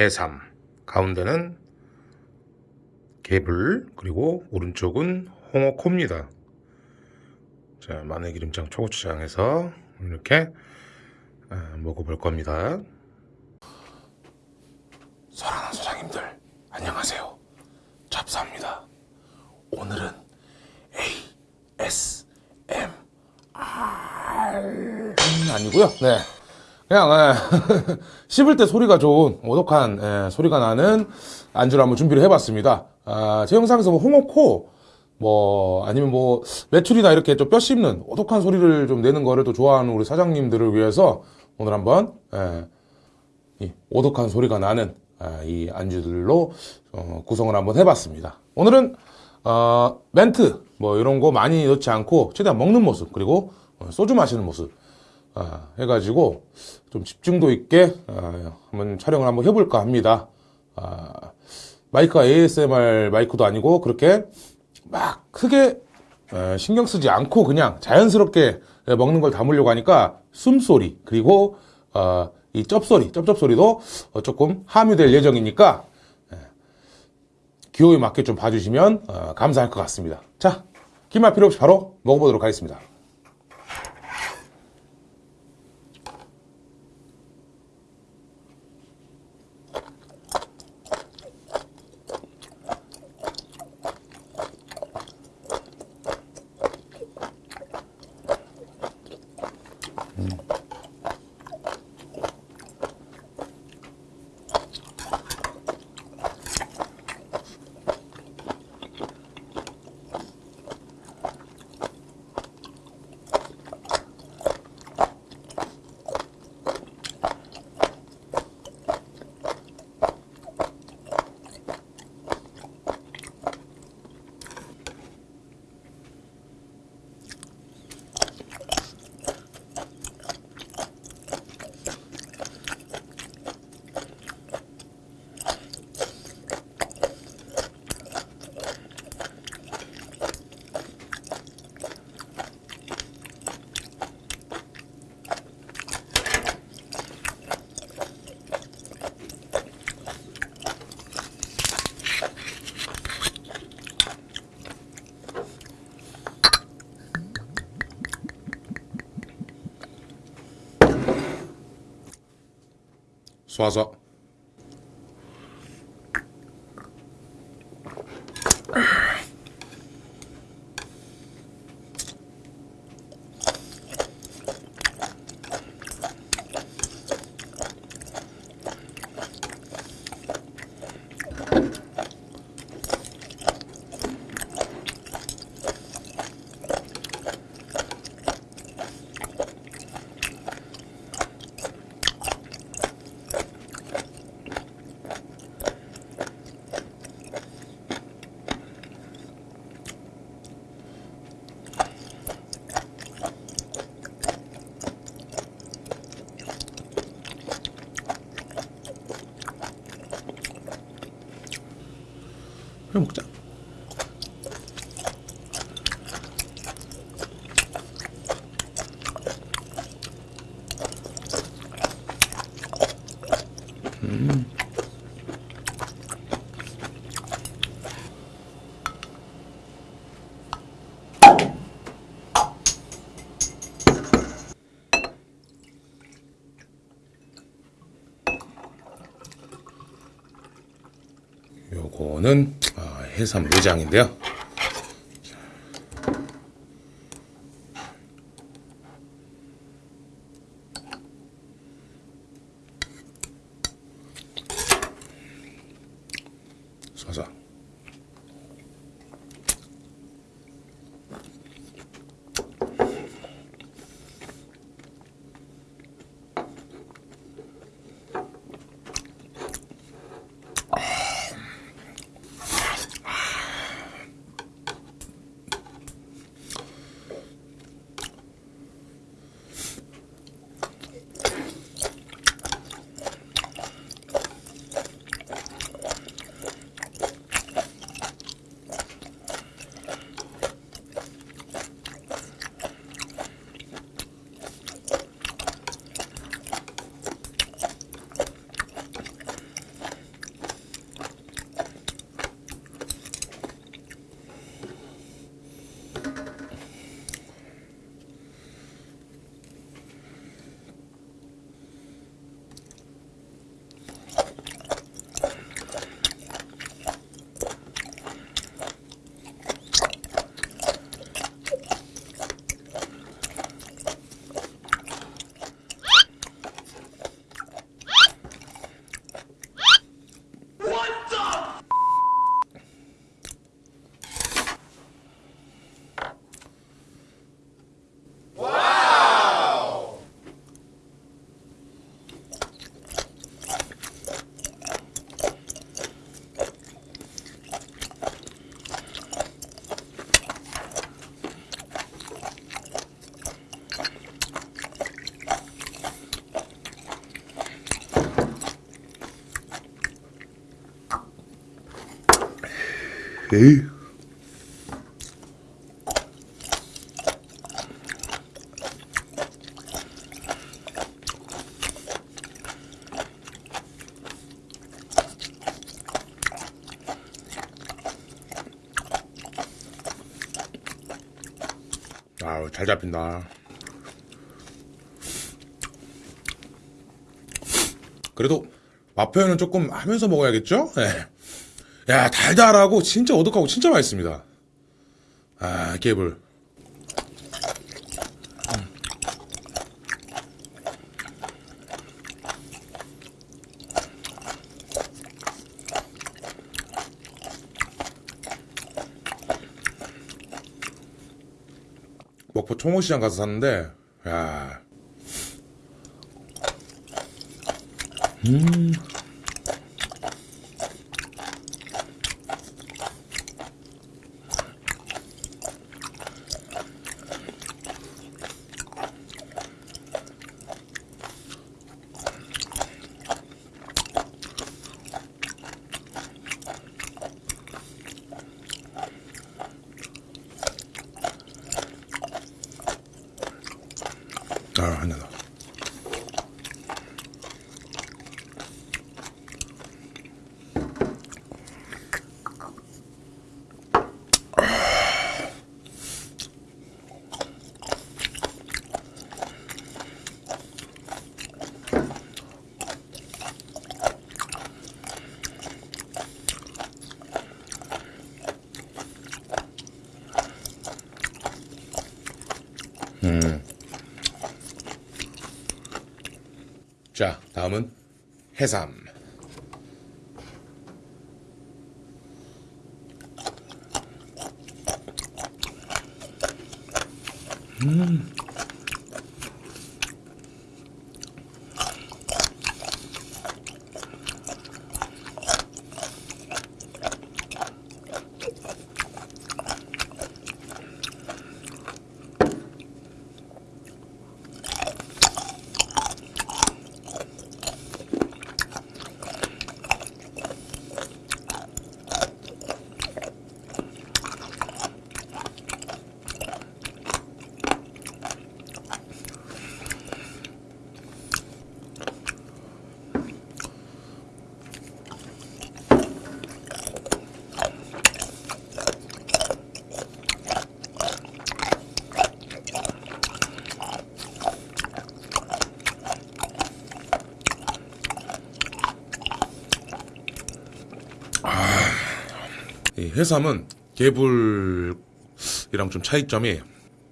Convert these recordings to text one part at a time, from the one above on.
자, 해삼. 가운데는 개불, 그리고 오른쪽은 홍어코입니다. 자, 마늘 기름장 초고추장해서 이렇게 아, 먹어볼 겁니다. 사랑하는 소장님들, 안녕하세요. 잡사입니다. 오늘은 ASMR 아니고요. 네. 그냥 예, 씹을 때 소리가 좋은 오독한 예, 소리가 나는 안주를 한번 준비를 해봤습니다. 아, 제 영상에서 뭐 홍어코 뭐 아니면 뭐 메추리나 이렇게 좀 뼈 씹는 오독한 소리를 좀 내는 거를 또 좋아하는 우리 사장님들을 위해서 오늘 한번 예, 이 오독한 소리가 나는 아, 이 안주들로 어, 구성을 한번 해봤습니다. 오늘은 어, 멘트 뭐 이런 거 많이 넣지 않고 최대한 먹는 모습 그리고 어, 소주 마시는 모습 아, 해가지고 좀 집중도 있게 아, 한번 촬영을 한번 해볼까 합니다. 아, 마이크가 ASMR 마이크도 아니고 그렇게 막 크게 에, 신경 쓰지 않고 그냥 자연스럽게 먹는 걸 담으려고 하니까 숨소리 그리고 어, 이 쩝소리 쩝쩝소리도 어, 조금 함유될 예정이니까 에, 기호에 맞게 좀 봐주시면 어, 감사할 것 같습니다. 자, 긴말 필요 없이 바로 먹어보도록 하겠습니다. faza 서 그냥 먹자. 요거는 아, 해삼 내장인데요. 쏴서 에이. 아우 잘 잡힌다. 그래도 맛표현은 조금 하면서 먹어야겠죠? 예. 야 달달하고 진짜 오독하고 진짜 맛있습니다. 아 개불. 목포 총호시장 가서 샀는데 야 아, 한잔 더. 자, 다음은 해 해삼은 개불이랑 좀 차이점이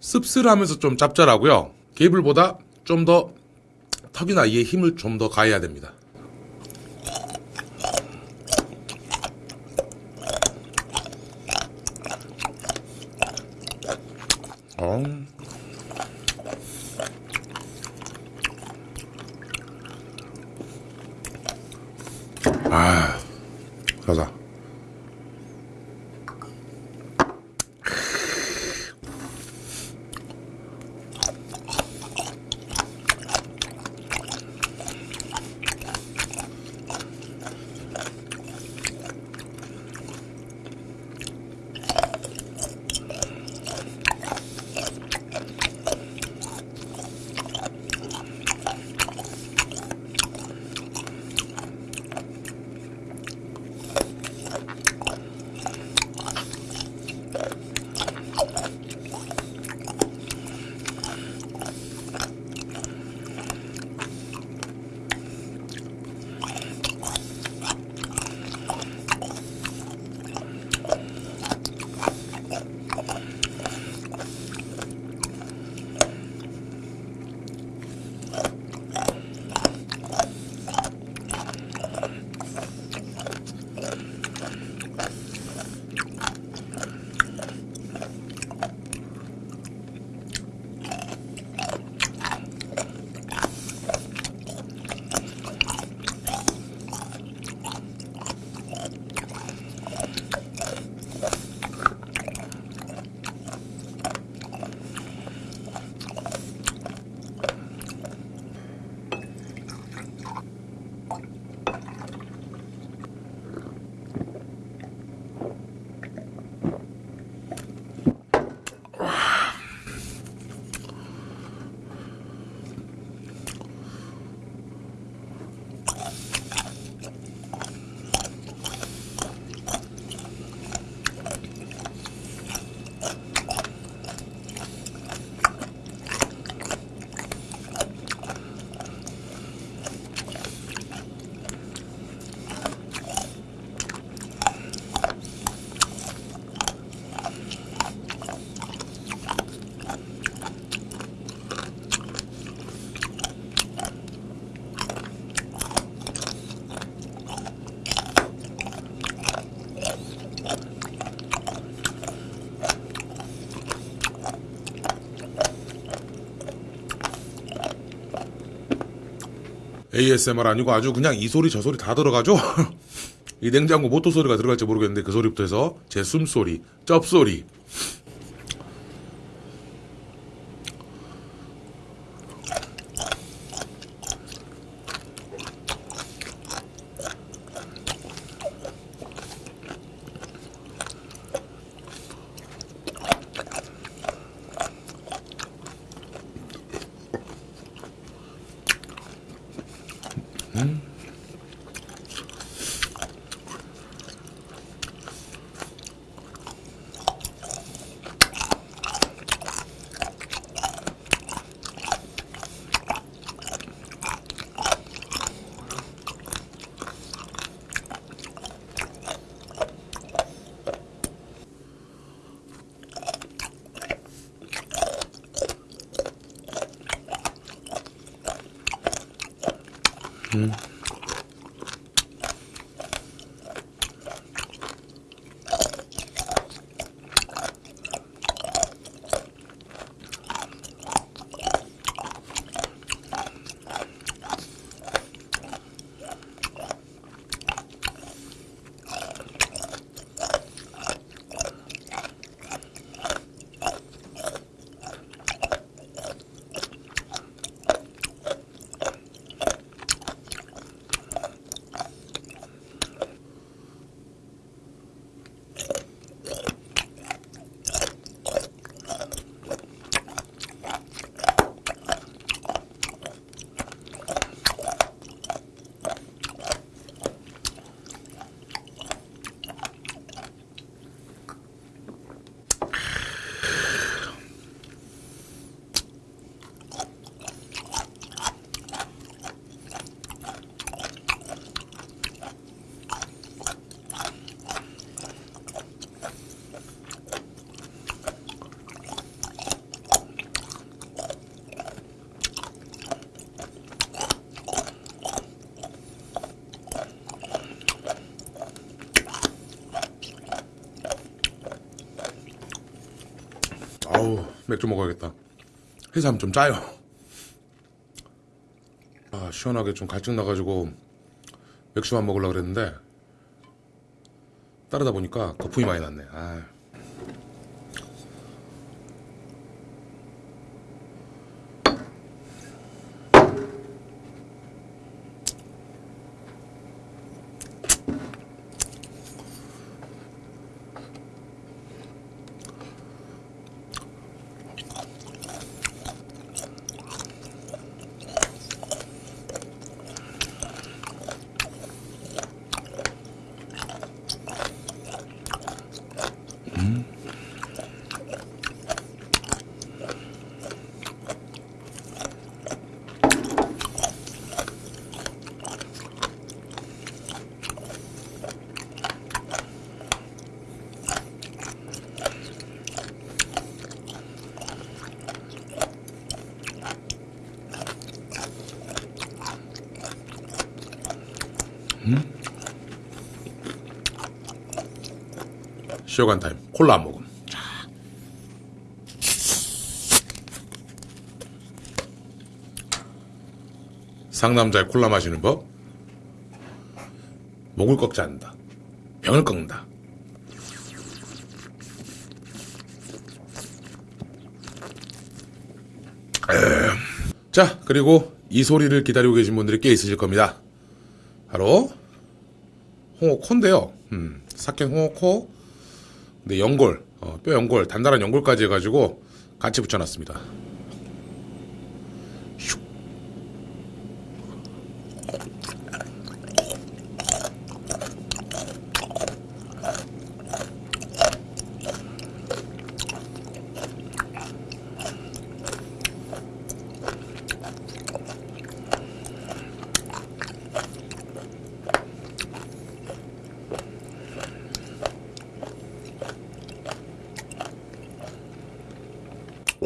씁쓸하면서 좀 짭짤하고요. 개불보다 좀 더 턱이나 이에 힘을 좀 더 가해야 됩니다. 어. 아, 가자. ASMR 아니고 아주 그냥 이 소리 저 소리 다 들어가죠? 이 냉장고 모터 소리가 들어갈지 모르겠는데 그 소리부터 해서 제 숨소리, 쩝소리. 맥주 먹어야겠다. 해삼 좀 짜요. 아 시원하게 좀 갈증 나가지고 맥주만 먹으려고 그랬는데 따르다 보니까 거품이 많이 났네. 아. 쉬어간 타임 콜라 한 모금 자. 상남자의 콜라 마시는 법 목을 꺾지 않는다 병을 꺾는다 에. 자 그리고 이 소리를 기다리고 계신 분들이 꽤 있으실 겁니다 바로 홍어코인데요 음, 삭힌 홍어코 근데 연골, 어, 뼈 연골, 단단한 연골까지 해가지고 같이 붙여놨습니다.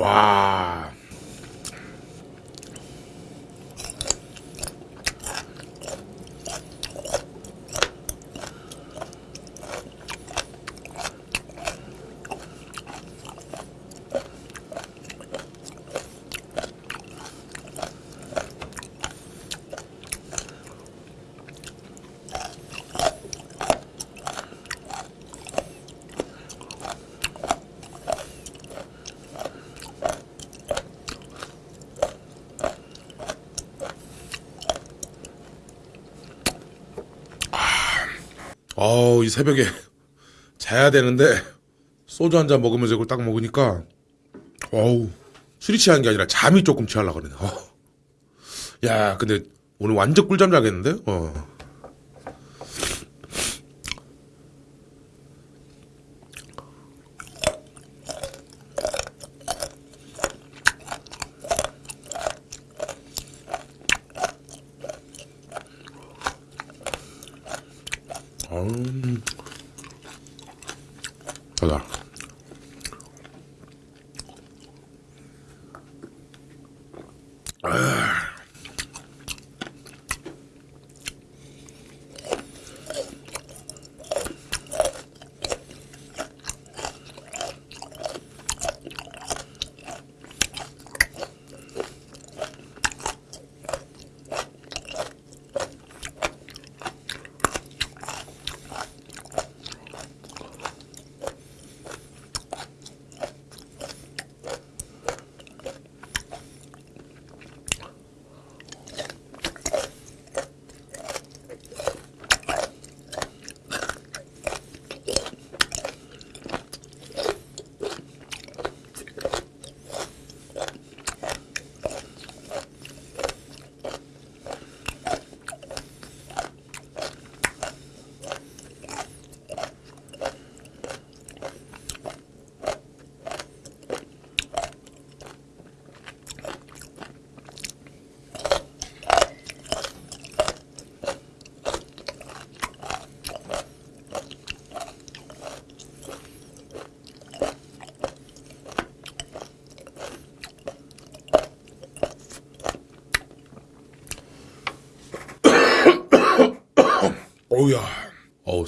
와. 어우, 이 새벽에 자야 되는데 소주 한 잔 먹으면서 이걸 딱 먹으니까 어우, 술이 취한 게 아니라 잠이 조금 취하려고 그러네. 어. 야, 근데 오늘 완전 꿀잠 자겠는데? 어. Ugh.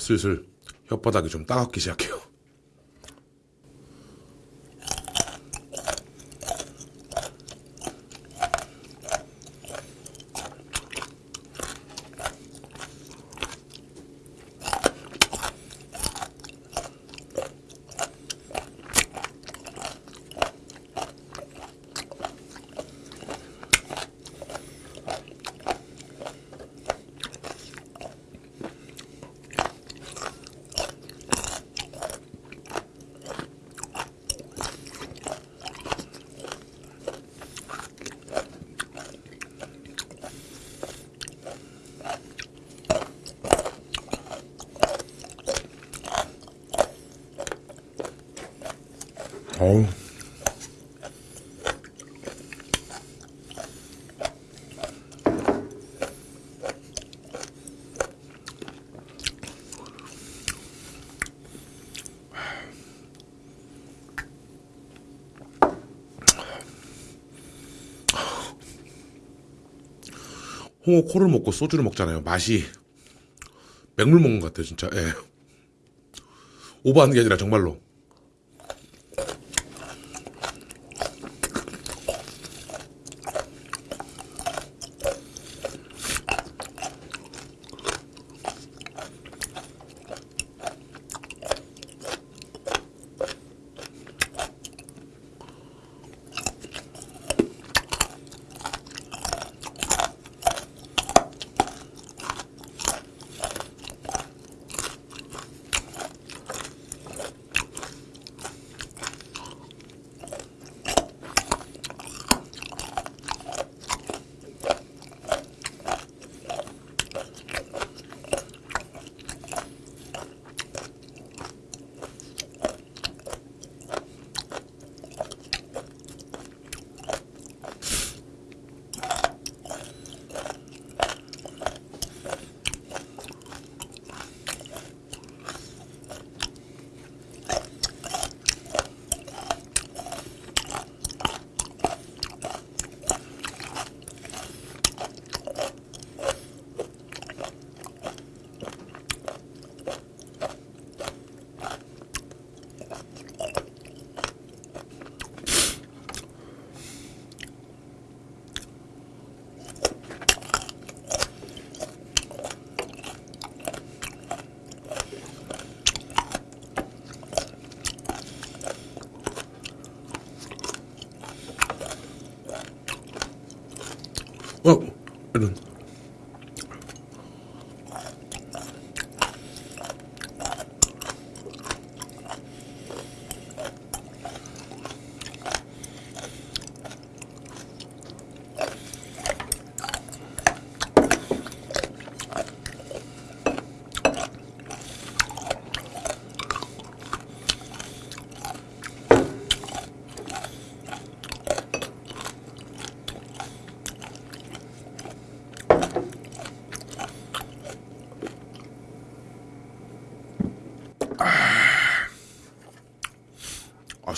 슬슬 혓바닥이 좀 따갑기 시작해요. 어우. 홍어 코를 먹고 소주를 먹잖아요. 맛이 맹물 먹는 것 같아요, 진짜. 예. 오버하는 게 아니라 정말로.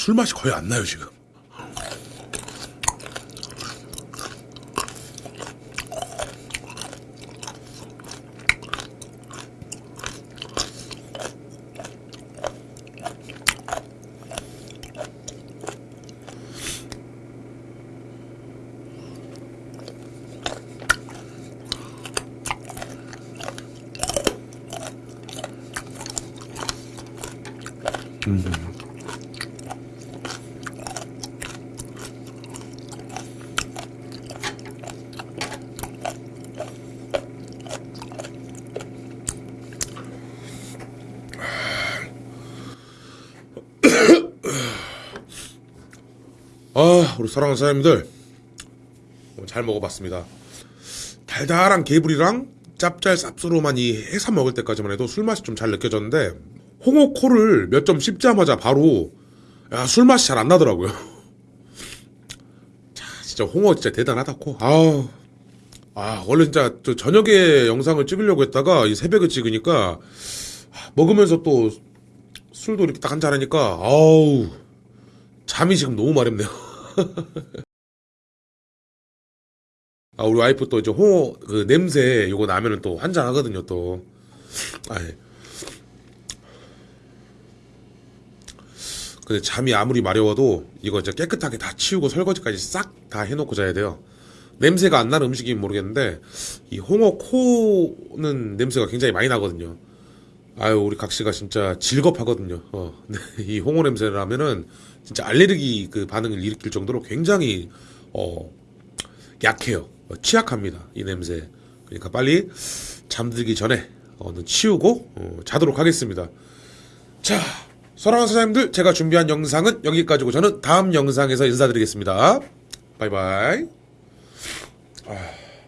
술 맛이 거의 안 나요, 지금. 아, 우리 사랑하는 사장님들. 오늘 잘 먹어봤습니다. 달달한 개불이랑 짭짤 쌉스름한 이 해삼 먹을 때까지만 해도 술 맛이 좀 잘 느껴졌는데, 홍어코를 몇 점 씹자마자 바로, 야, 술 맛이 잘 안 나더라고요. 자, 진짜 홍어 진짜 대단하다, 코. 아우. 아, 원래 진짜 저 저녁에 영상을 찍으려고 했다가 이 새벽에 찍으니까, 먹으면서 또 술도 이렇게 딱 한잔 하니까, 아우. 잠이 지금 너무 마렵네요. 아, 우리 와이프 또 이제 홍어 그 냄새 요거 나면은 또 한잔 하거든요, 또. 아이. 근데 잠이 아무리 마려워도 이거 진짜 깨끗하게 다 치우고 설거지까지 싹 다 해놓고 자야 돼요. 냄새가 안 나는 음식이면 모르겠는데 이 홍어 코는 냄새가 굉장히 많이 나거든요. 아유 우리 각 씨가 진짜 질겁하거든요. 어, 네, 이 홍어 냄새를 하면은 진짜 알레르기 그 반응을 일으킬 정도로 굉장히 어 약해요. 어, 취약합니다. 이 냄새. 그러니까 빨리 잠들기 전에 얼른 치우고 어, 자도록 하겠습니다. 자, 사랑하는 사장님들, 제가 준비한 영상은 여기까지고 저는 다음 영상에서 인사드리겠습니다. 바이바이. 아.